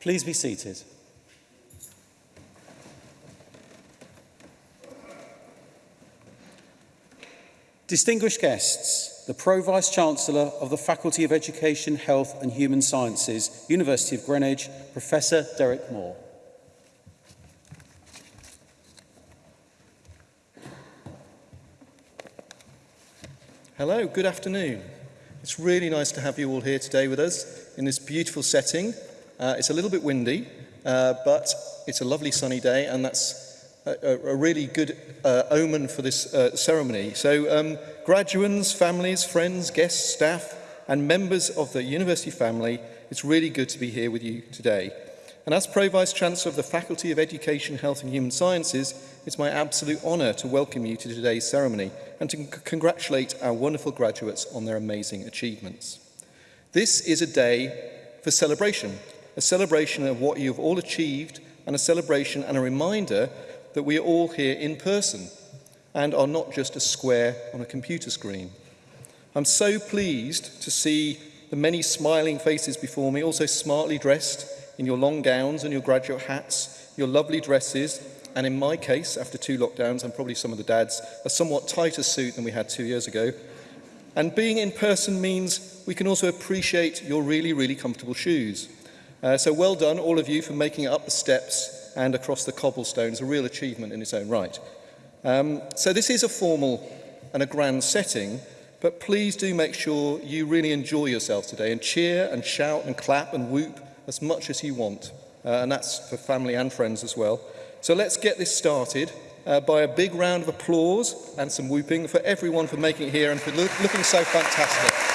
Please be seated. Distinguished guests, the Pro-Vice Chancellor of the Faculty of Education, Health and Human Sciences, University of Greenwich, Professor Derek Moore. Hello, good afternoon. It's really nice to have you all here today with us in this beautiful setting Uh, it's a little bit windy, uh, but it's a lovely sunny day, and that's a, a really good uh, omen for this uh, ceremony. So um, graduands, families, friends, guests, staff, and members of the university family, it's really good to be here with you today. And as Pro-Vice Chancellor of the Faculty of Education, Health and Human Sciences, it's my absolute honour to welcome you to today's ceremony and to congratulate our wonderful graduates on their amazing achievements. This is a day for celebration a celebration of what you've all achieved and a celebration and a reminder that we are all here in person and are not just a square on a computer screen. I'm so pleased to see the many smiling faces before me, also smartly dressed in your long gowns and your graduate hats, your lovely dresses, and in my case, after two lockdowns, and probably some of the dads, a somewhat tighter suit than we had two years ago. And being in person means we can also appreciate your really, really comfortable shoes. Uh, so well done, all of you, for making it up the steps and across the cobblestones, a real achievement in its own right. Um, so this is a formal and a grand setting, but please do make sure you really enjoy yourselves today and cheer and shout and clap and whoop as much as you want. Uh, and that's for family and friends as well. So let's get this started uh, by a big round of applause and some whooping for everyone for making it here and for lo looking so fantastic.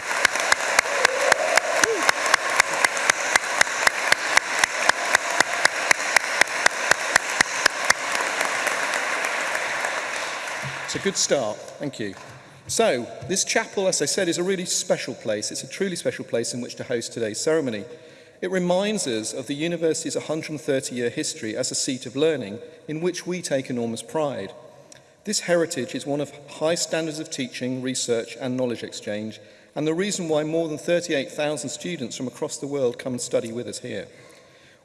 good start. Thank you. So, this chapel, as I said, is a really special place. It's a truly special place in which to host today's ceremony. It reminds us of the university's 130-year history as a seat of learning in which we take enormous pride. This heritage is one of high standards of teaching, research and knowledge exchange and the reason why more than 38,000 students from across the world come and study with us here.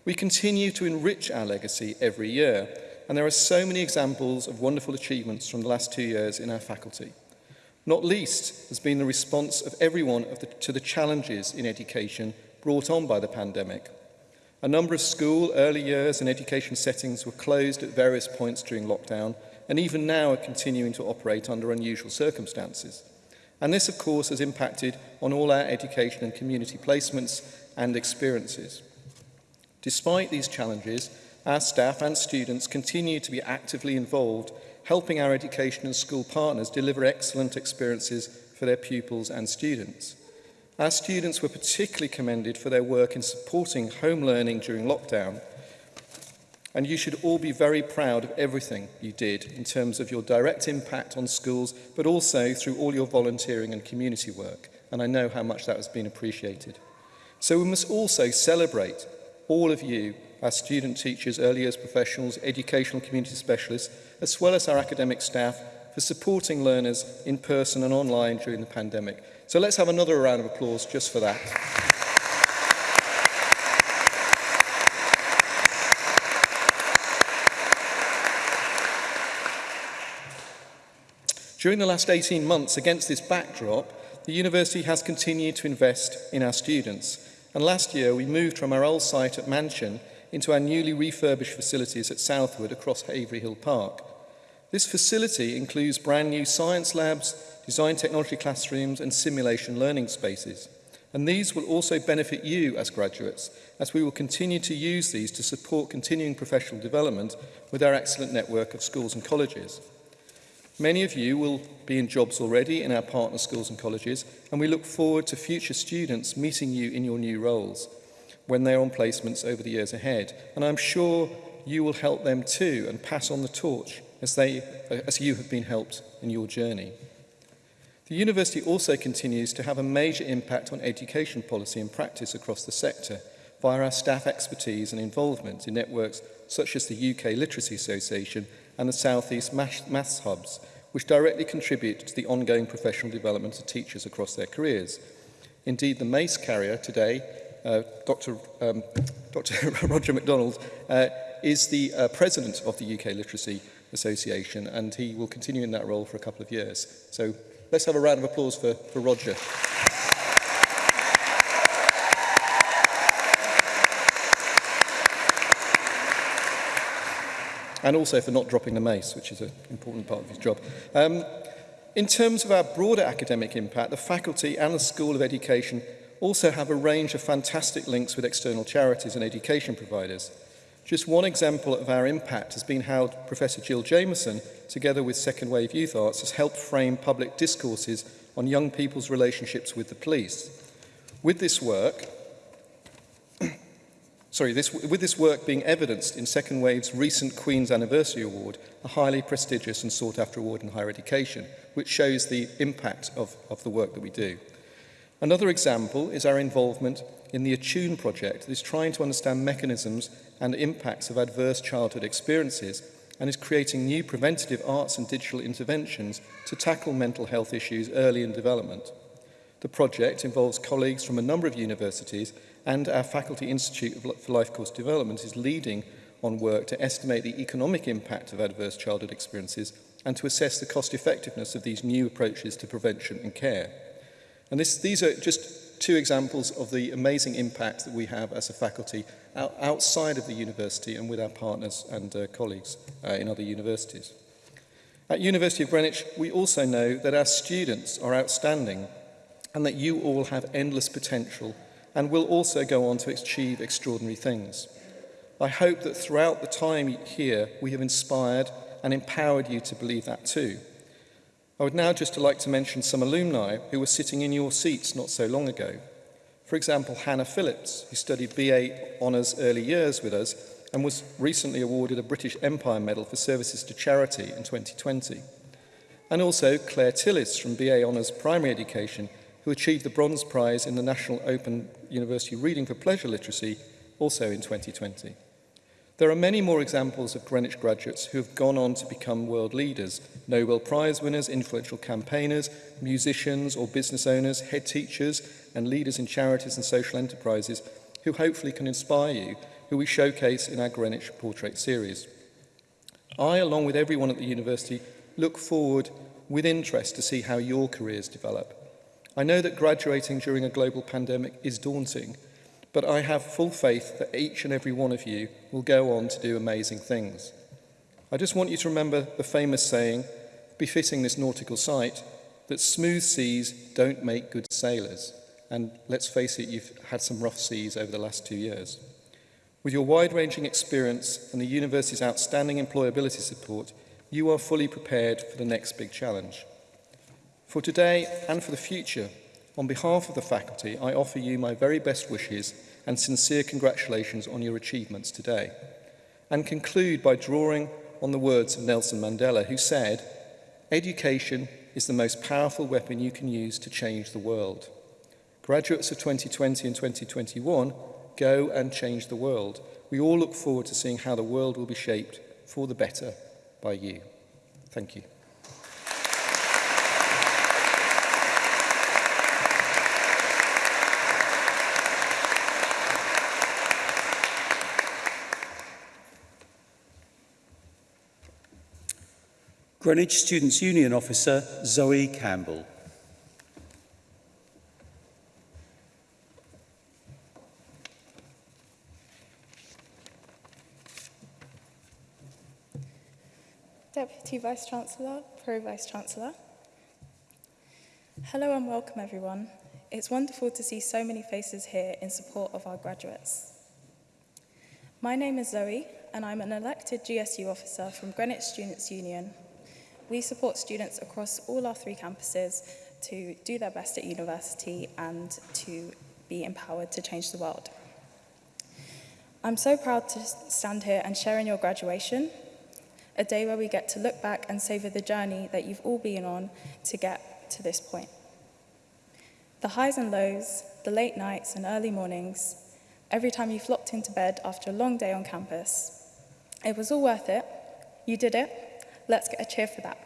We continue to enrich our legacy every year And there are so many examples of wonderful achievements from the last two years in our faculty. Not least has been the response of everyone of the, to the challenges in education brought on by the pandemic. A number of school, early years and education settings were closed at various points during lockdown and even now are continuing to operate under unusual circumstances. And this, of course, has impacted on all our education and community placements and experiences. Despite these challenges, our staff and students continue to be actively involved, helping our education and school partners deliver excellent experiences for their pupils and students. Our students were particularly commended for their work in supporting home learning during lockdown, and you should all be very proud of everything you did in terms of your direct impact on schools, but also through all your volunteering and community work. And I know how much that has been appreciated. So we must also celebrate all of you our student teachers, early years professionals, educational community specialists, as well as our academic staff for supporting learners in person and online during the pandemic. So let's have another round of applause just for that. During the last 18 months, against this backdrop, the university has continued to invest in our students. And last year, we moved from our old site at Mansion into our newly refurbished facilities at Southwood across Avery Hill Park. This facility includes brand new science labs, design technology classrooms and simulation learning spaces. And these will also benefit you as graduates, as we will continue to use these to support continuing professional development with our excellent network of schools and colleges. Many of you will be in jobs already in our partner schools and colleges, and we look forward to future students meeting you in your new roles. when they're on placements over the years ahead. And I'm sure you will help them too and pass on the torch as, they, as you have been helped in your journey. The university also continues to have a major impact on education policy and practice across the sector via our staff expertise and involvement in networks such as the UK Literacy Association and the South East Maths Hubs, which directly contribute to the ongoing professional development of teachers across their careers. Indeed, the MACE carrier today uh, Dr. Um, Dr. Roger MacDonald, uh, is the uh, president of the UK Literacy Association, and he will continue in that role for a couple of years. So let's have a round of applause for, for Roger. and also for not dropping the mace, which is an important part of his job. Um, in terms of our broader academic impact, the faculty and the School of Education also have a range of fantastic links with external charities and education providers. Just one example of our impact has been how Professor Jill Jameson, together with Second Wave Youth Arts, has helped frame public discourses on young people's relationships with the police. With this work, sorry, this, with this work being evidenced in Second Wave's recent Queen's Anniversary Award, a highly prestigious and sought after award in higher education, which shows the impact of, of the work that we do. Another example is our involvement in the Attune project that is trying to understand mechanisms and impacts of adverse childhood experiences and is creating new preventative arts and digital interventions to tackle mental health issues early in development. The project involves colleagues from a number of universities and our Faculty Institute for Life Course Development is leading on work to estimate the economic impact of adverse childhood experiences and to assess the cost effectiveness of these new approaches to prevention and care. And this, these are just two examples of the amazing impact that we have as a faculty outside of the university and with our partners and uh, colleagues uh, in other universities. At University of Greenwich, we also know that our students are outstanding and that you all have endless potential and will also go on to achieve extraordinary things. I hope that throughout the time here, we have inspired and empowered you to believe that too. I would now just like to mention some alumni who were sitting in your seats not so long ago. For example, Hannah Phillips, who studied BA Honours Early Years with us and was recently awarded a British Empire Medal for services to charity in 2020. And also Claire Tillis from BA Honours Primary Education, who achieved the Bronze Prize in the National Open University Reading for Pleasure Literacy also in 2020. There are many more examples of Greenwich graduates who have gone on to become world leaders, Nobel Prize winners, influential campaigners, musicians or business owners, head teachers and leaders in charities and social enterprises who hopefully can inspire you, who we showcase in our Greenwich Portrait series. I, along with everyone at the university, look forward with interest to see how your careers develop. I know that graduating during a global pandemic is daunting, but I have full faith that each and every one of you will go on to do amazing things. I just want you to remember the famous saying, befitting this nautical site, that smooth seas don't make good sailors. And let's face it, you've had some rough seas over the last two years. With your wide-ranging experience and the university's outstanding employability support, you are fully prepared for the next big challenge. For today and for the future, On behalf of the faculty, I offer you my very best wishes and sincere congratulations on your achievements today. And conclude by drawing on the words of Nelson Mandela, who said, Education is the most powerful weapon you can use to change the world. Graduates of 2020 and 2021, go and change the world. We all look forward to seeing how the world will be shaped for the better by you. Thank you. Greenwich Students' Union Officer Zoe Campbell. Deputy Vice-Chancellor, Pro-Vice-Chancellor. Hello and welcome everyone. It's wonderful to see so many faces here in support of our graduates. My name is Zoe and I'm an elected GSU officer from Greenwich Students' Union We support students across all our three campuses to do their best at university and to be empowered to change the world. I'm so proud to stand here and share in your graduation, a day where we get to look back and savour the journey that you've all been on to get to this point. The highs and lows, the late nights and early mornings, every time you flopped into bed after a long day on campus. It was all worth it. You did it. Let's get a cheer for that.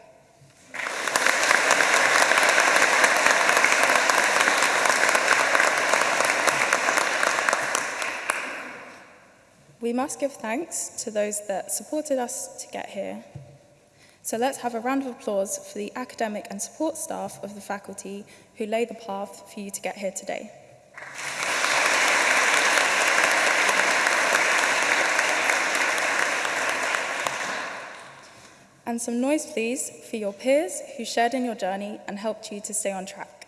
We must give thanks to those that supported us to get here. So let's have a round of applause for the academic and support staff of the faculty who lay the path for you to get here today. And some noise, please, for your peers who shared in your journey and helped you to stay on track.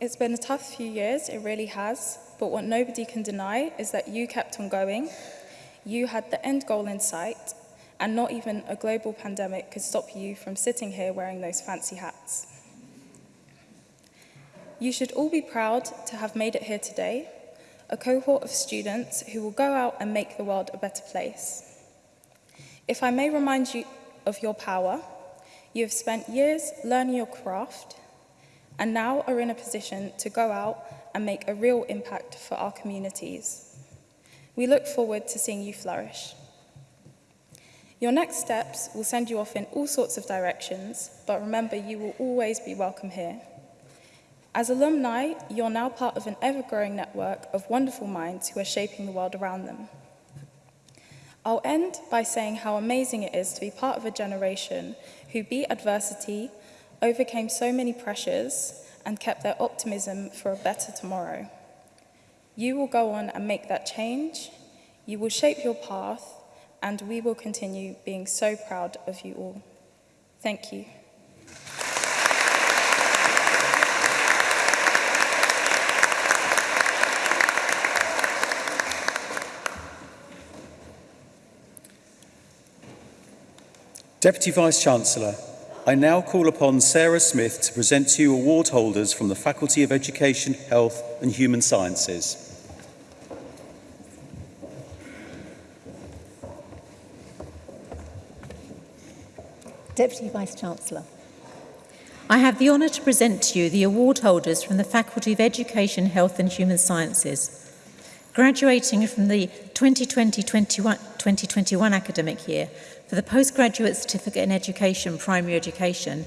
It's been a tough few years, it really has, but what nobody can deny is that you kept on going. You had the end goal in sight, and not even a global pandemic could stop you from sitting here wearing those fancy hats. You should all be proud to have made it here today, a cohort of students who will go out and make the world a better place. If I may remind you of your power, you have spent years learning your craft, and now are in a position to go out and make a real impact for our communities. We look forward to seeing you flourish. Your next steps will send you off in all sorts of directions, but remember you will always be welcome here. As alumni, you're now part of an ever-growing network of wonderful minds who are shaping the world around them. I'll end by saying how amazing it is to be part of a generation who beat adversity overcame so many pressures and kept their optimism for a better tomorrow. You will go on and make that change. You will shape your path, and we will continue being so proud of you all. Thank you. Deputy Vice-Chancellor, I now call upon Sarah Smith to present to you award holders from the Faculty of Education, Health and Human Sciences. Deputy Vice-Chancellor. I have the honour to present to you the award holders from the Faculty of Education, Health and Human Sciences. Graduating from the 2020-2021 academic year For the postgraduate certificate in education, primary education,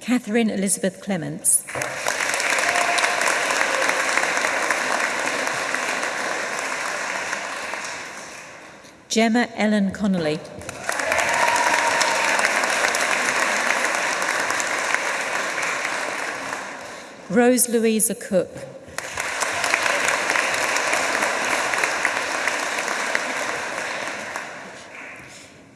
Catherine Elizabeth Clements. Gemma Ellen Connolly. Rose Louisa Cook.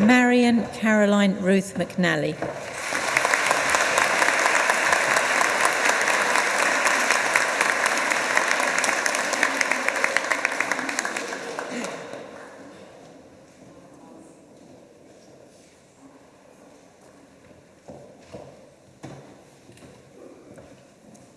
Marion Caroline Ruth McNally.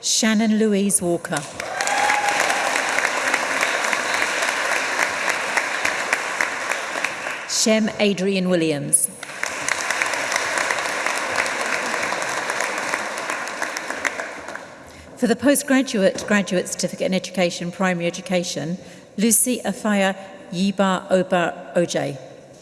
Shannon Louise Walker. Shem Adrian Williams. For the postgraduate graduate certificate in education, primary education, Lucy Afaya Yiba Oba Ojay.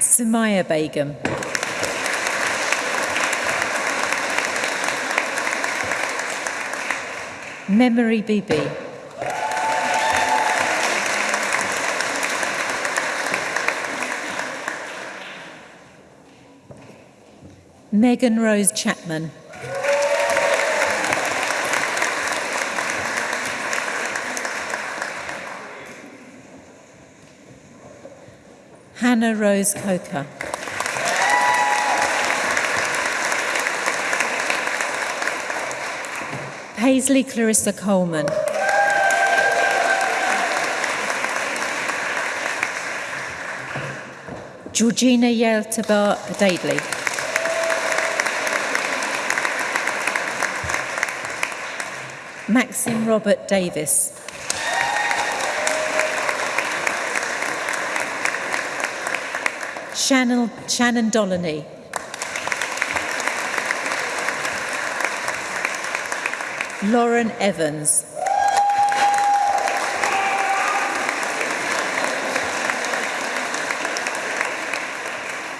Samaya Begum. Memory BB. Megan Rose Chapman. Hannah Rose Coker. Paisley Clarissa Coleman. Georgina Yeltabar Dadley, Maxim Robert Davis. Shannon, Shannon Dolany. Lauren Evans.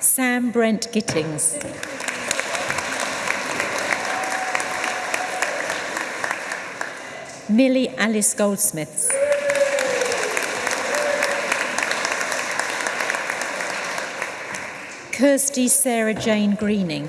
Sam Brent Gittings. Millie Alice Goldsmiths. Kirsty Sarah Jane Greening.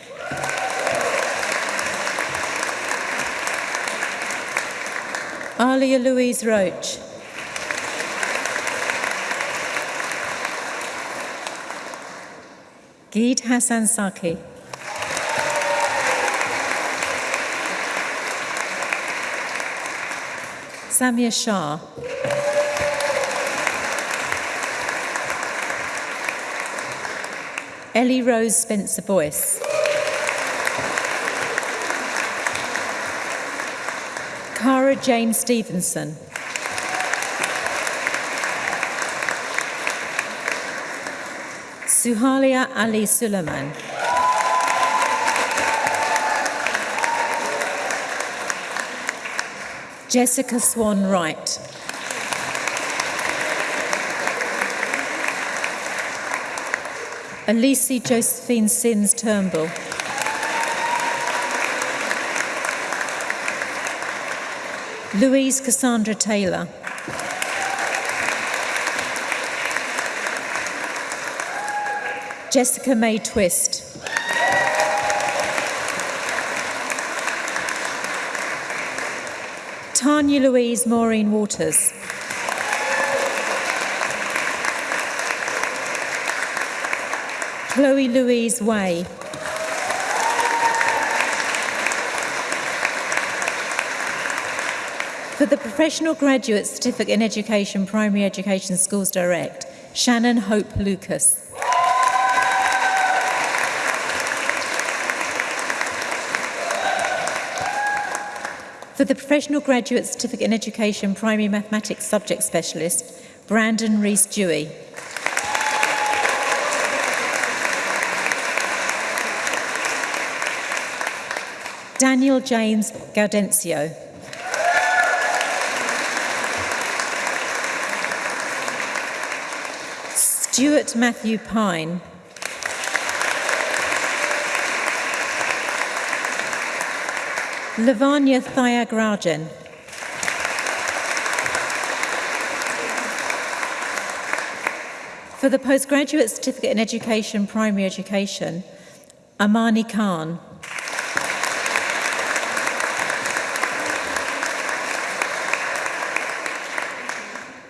Alia Louise Roach. Geet Hassan Saki. Samia Shah. Ellie Rose Spencer Boyce. Cara James Stevenson. Suhalia Ali Suleiman. Jessica Swan Wright. Elise Josephine Sims Turnbull. Louise Cassandra Taylor. Jessica May Twist. Louise Maureen Waters. Chloe Louise Way. For the Professional Graduate Certificate in Education, Primary Education Schools Direct, Shannon Hope Lucas. For the Professional Graduate Certificate in Education Primary Mathematics Subject Specialist, Brandon Rees Dewey. Daniel James Gaudencio. Stuart Matthew Pine. Lavanya Thyagarajan. For the Postgraduate Certificate in Education, Primary Education, Amani Khan.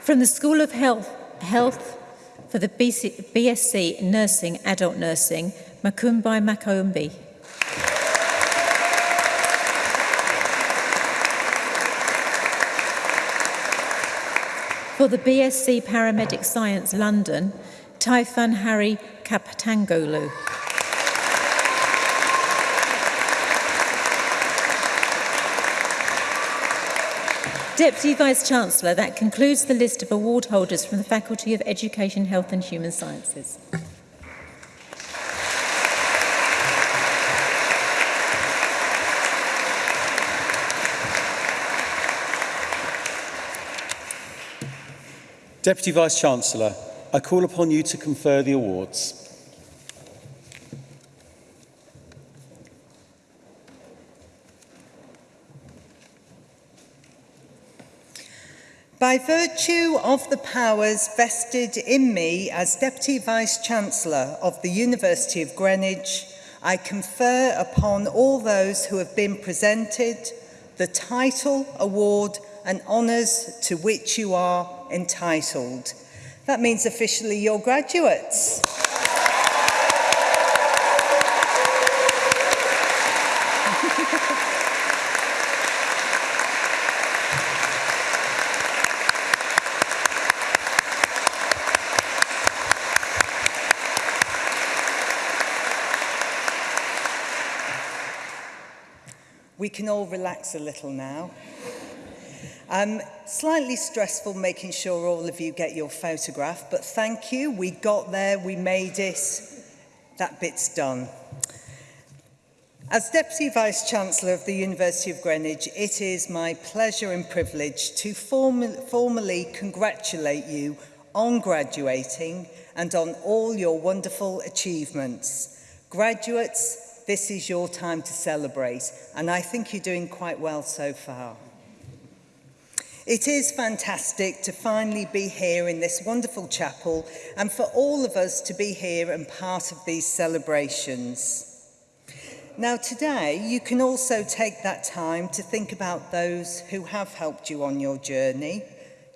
From the School of Health, Health for the BC, BSc Nursing, Adult Nursing, Makumbai Makombi. For the BSc Paramedic Science London, Taifan Harry Kapatangolu. Deputy Vice-Chancellor, that concludes the list of award holders from the Faculty of Education, Health and Human Sciences. Deputy Vice-Chancellor, I call upon you to confer the awards. By virtue of the powers vested in me as Deputy Vice-Chancellor of the University of Greenwich, I confer upon all those who have been presented the title, award and honours to which you are entitled. That means officially your graduates. We can all relax a little now. Um, slightly stressful making sure all of you get your photograph, but thank you. We got there, we made it. That bit's done. As Deputy Vice Chancellor of the University of Greenwich, it is my pleasure and privilege to form formally congratulate you on graduating and on all your wonderful achievements. Graduates, this is your time to celebrate, and I think you're doing quite well so far. It is fantastic to finally be here in this wonderful chapel and for all of us to be here and part of these celebrations. Now today you can also take that time to think about those who have helped you on your journey,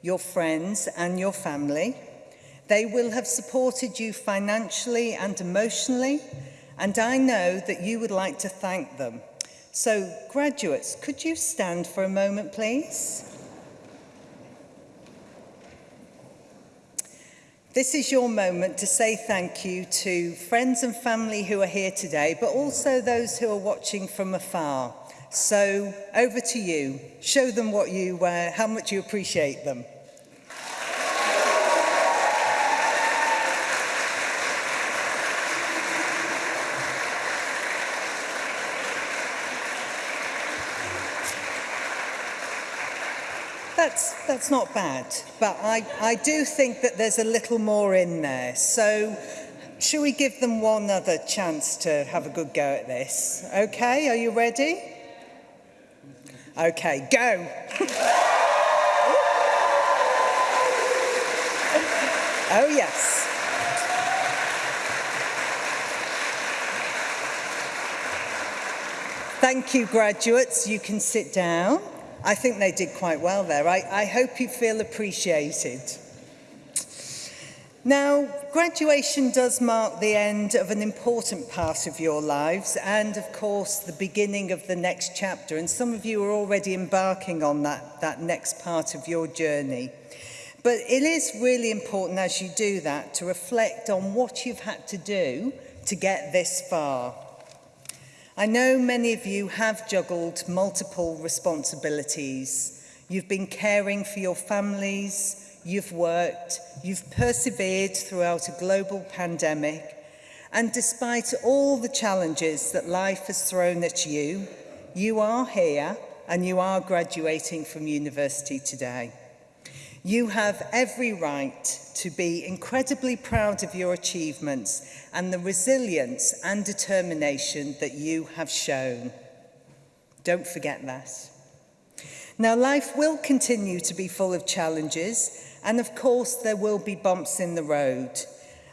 your friends and your family. They will have supported you financially and emotionally and I know that you would like to thank them. So graduates, could you stand for a moment please? This is your moment to say thank you to friends and family who are here today, but also those who are watching from afar. So over to you. Show them what you, uh, how much you appreciate them. that's not bad, but I, I do think that there's a little more in there. So should we give them one other chance to have a good go at this? Okay, are you ready? Okay, go. oh, yes. Thank you, graduates. You can sit down. I think they did quite well there. I, I hope you feel appreciated. Now, graduation does mark the end of an important part of your lives and, of course, the beginning of the next chapter. And some of you are already embarking on that, that next part of your journey. But it is really important as you do that to reflect on what you've had to do to get this far. I know many of you have juggled multiple responsibilities. You've been caring for your families, you've worked, you've persevered throughout a global pandemic, and despite all the challenges that life has thrown at you, you are here and you are graduating from university today. You have every right to be incredibly proud of your achievements and the resilience and determination that you have shown. Don't forget that. Now, life will continue to be full of challenges, and of course, there will be bumps in the road.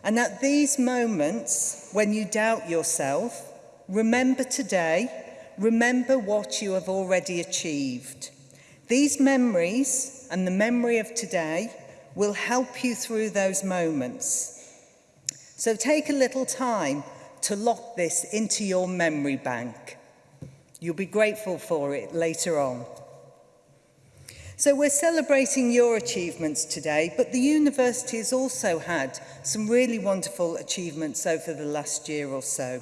And at these moments, when you doubt yourself, remember today, remember what you have already achieved. These memories and the memory of today will help you through those moments. So take a little time to lock this into your memory bank. You'll be grateful for it later on. So we're celebrating your achievements today, but the university has also had some really wonderful achievements over the last year or so.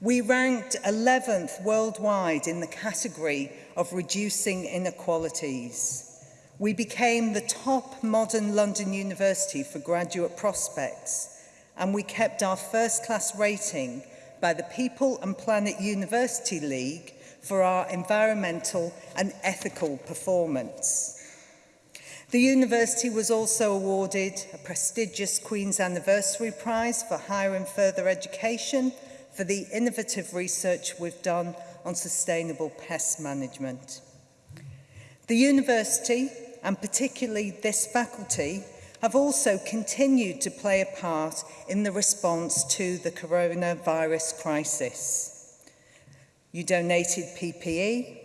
We ranked 11th worldwide in the category of reducing inequalities. We became the top modern London university for graduate prospects, and we kept our first-class rating by the People and Planet University League for our environmental and ethical performance. The university was also awarded a prestigious Queen's Anniversary Prize for Higher and Further Education for the innovative research we've done on sustainable pest management. The university and particularly this faculty, have also continued to play a part in the response to the coronavirus crisis. You donated PPE,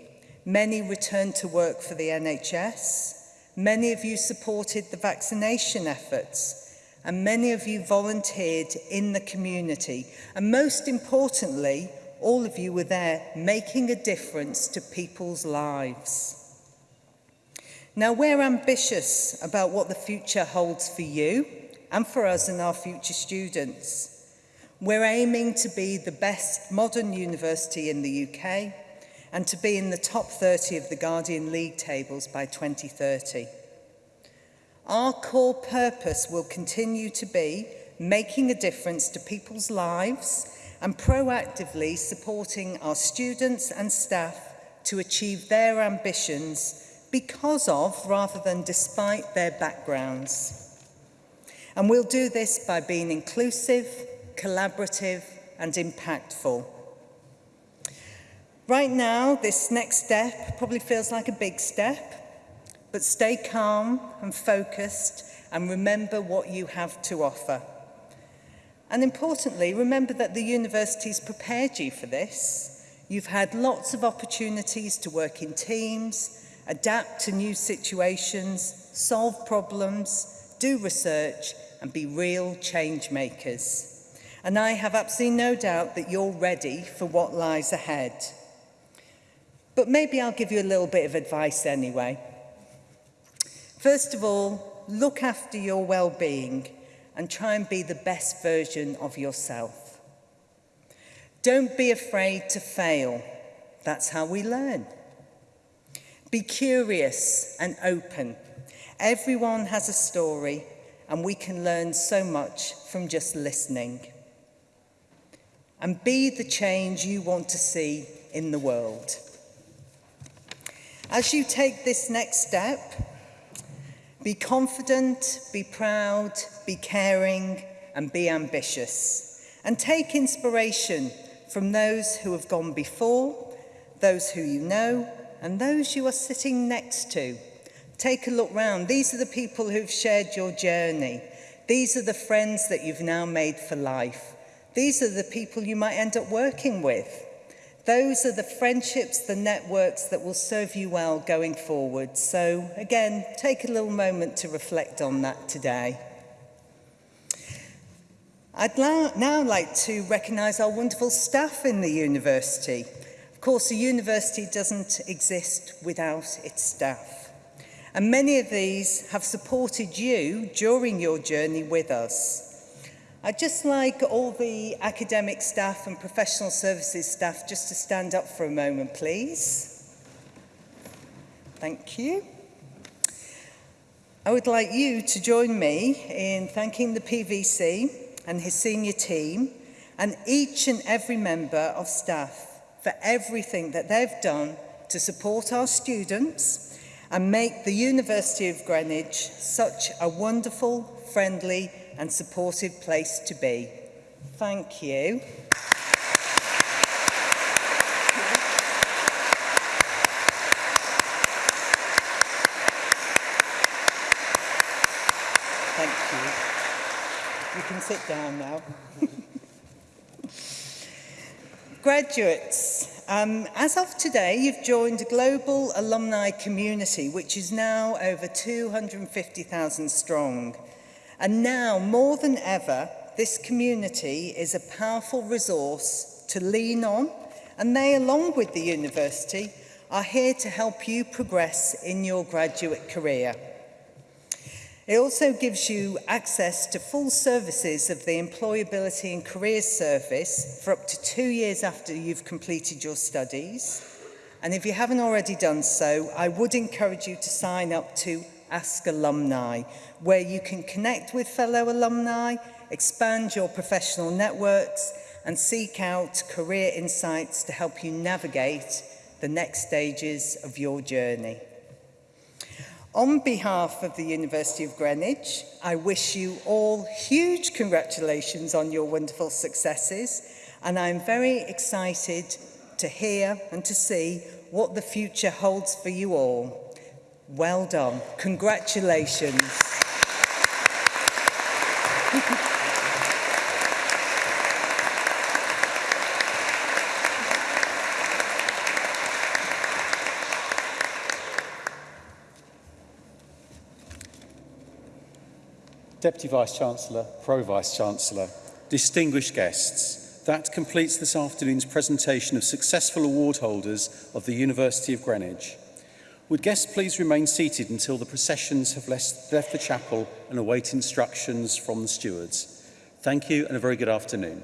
many returned to work for the NHS, many of you supported the vaccination efforts, and many of you volunteered in the community. And most importantly, all of you were there making a difference to people's lives. Now, we're ambitious about what the future holds for you and for us and our future students. We're aiming to be the best modern university in the UK and to be in the top 30 of the Guardian League tables by 2030. Our core purpose will continue to be making a difference to people's lives and proactively supporting our students and staff to achieve their ambitions because of rather than despite their backgrounds. And we'll do this by being inclusive, collaborative and impactful. Right now, this next step probably feels like a big step, but stay calm and focused and remember what you have to offer. And importantly, remember that the university's prepared you for this. You've had lots of opportunities to work in teams, adapt to new situations, solve problems, do research and be real change makers. And I have absolutely no doubt that you're ready for what lies ahead. But maybe I'll give you a little bit of advice anyway. First of all, look after your well-being and try and be the best version of yourself. Don't be afraid to fail. That's how we learn. Be curious and open. Everyone has a story and we can learn so much from just listening. And be the change you want to see in the world. As you take this next step, be confident, be proud, be caring and be ambitious. And take inspiration from those who have gone before, those who you know and those you are sitting next to. Take a look round. These are the people who've shared your journey. These are the friends that you've now made for life. These are the people you might end up working with. Those are the friendships, the networks that will serve you well going forward. So again, take a little moment to reflect on that today. I'd now like to recognise our wonderful staff in the university. Of course, a university doesn't exist without its staff. And many of these have supported you during your journey with us. I'd just like all the academic staff and professional services staff just to stand up for a moment, please. Thank you. I would like you to join me in thanking the PVC and his senior team and each and every member of staff for everything that they've done to support our students and make the University of Greenwich such a wonderful, friendly and supportive place to be. Thank you. Thank you. You can sit down now. Graduates, um, as of today, you've joined a global alumni community, which is now over 250,000 strong. And now, more than ever, this community is a powerful resource to lean on, and they, along with the university, are here to help you progress in your graduate career. It also gives you access to full services of the Employability and Careers Service for up to two years after you've completed your studies. And if you haven't already done so, I would encourage you to sign up to Ask Alumni, where you can connect with fellow alumni, expand your professional networks, and seek out career insights to help you navigate the next stages of your journey. On behalf of the University of Greenwich, I wish you all huge congratulations on your wonderful successes and I'm very excited to hear and to see what the future holds for you all. Well done. Congratulations. Deputy Vice-Chancellor, Pro-Vice-Chancellor, distinguished guests, that completes this afternoon's presentation of successful award holders of the University of Greenwich. Would guests please remain seated until the processions have left the chapel and await instructions from the stewards. Thank you and a very good afternoon.